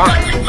は。